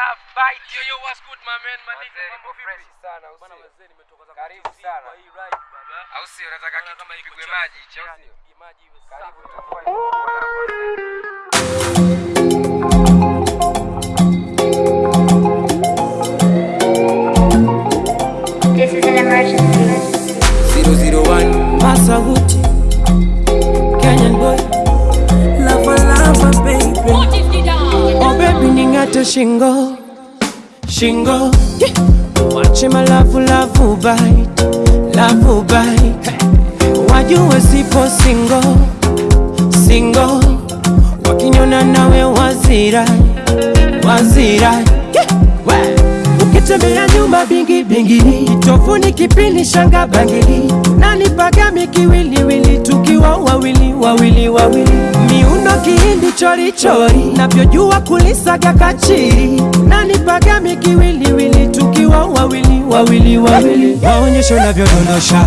love bite. Yo, yo, what's good, my man? My nigga, mambo vipi? fresh sana, wazee nimetoka za Karibu sana. kwa hii ride baba. Au sio? unataka kitu kama ipigwe maji au sio? maji iwe Karibu safi. This is an emergency. 001 Masaguti, ningate shingo, shingo. Wache malavu lavu bite, lavu bite. Wajue sipo single, single. Wakinyona nawe wazira, wazira. Ukitembea nyumba bingi bingi, kitofuni kipini shanga bangili, nani pagami kiwiliwili, tukiwa wawili wawili wawili, miundo kihindi chori chori, navyojua kulisaga kachiri, nani pagami kiwiliwili, tukiwa wawili wawili wawili, maonyesho navyodondosha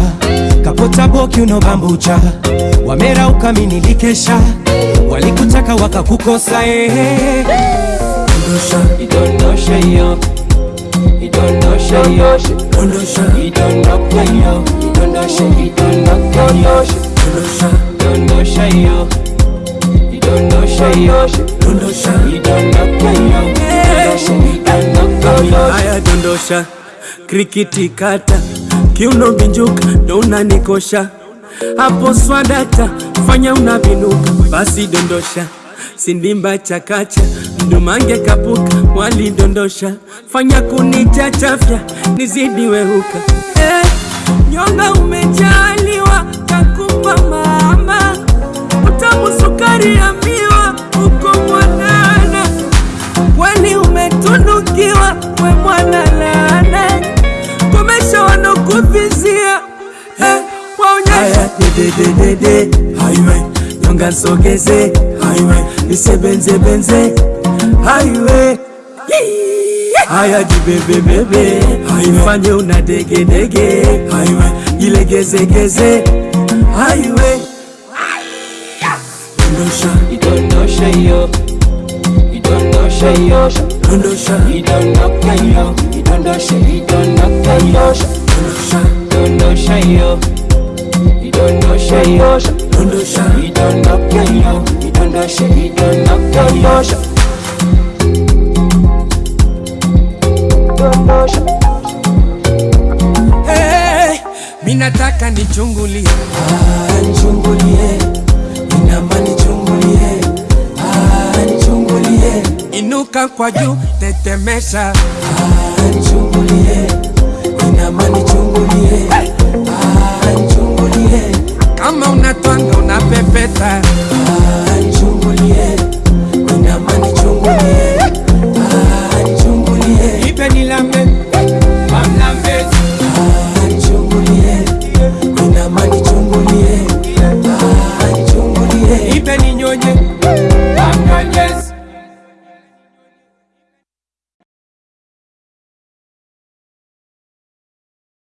kapota boki unobambucha, wamera ukaminikesha, walikutaka wakakukosa, ehe, dondosha idondosha hiyo dondosha idondoka hiyo idondosha idondoka hiyo dondoshe dondosha hiyo idondosha hiyo dondosha idondoka hiyo idondosha idondoka hiyo haya dondosha. Krikiti kata. Kiuno binjuka ndo unanikosha. Hapo swadata fanya unavinuka. Basi dondosha. Sindimba chakacha mdumange kapuka walidondosha fanya kunichachafya nizidi wehuka eh, nyonga umejaliwa kakupa mama. Utamu sukari ya miwa uko mwanana. Kweli umetunukiwa we mwana laana? Komesha wanokuvizia eh, waonyesha nyonga highway nisebenzebenze highway. Haya jibebebebe ifanye una degedege ilegezegeze highway. Dondosha. Idondosha hiyo. Idondosha hiyo. Dondosha. Idondoka hiyo. Idondosha idondoka hiyo. Dondosha. Dondosha hiyo. Idondosha hiyo. Dondosha. Idondoka hiyo. Idondosha idondoka hiyo minataka nichungulie. Ah, nichungulie. Inama nichungulie Ah, nichungulie. Inuka kwa juu tetemesha. Ah, nichungulie. Inama nichungulie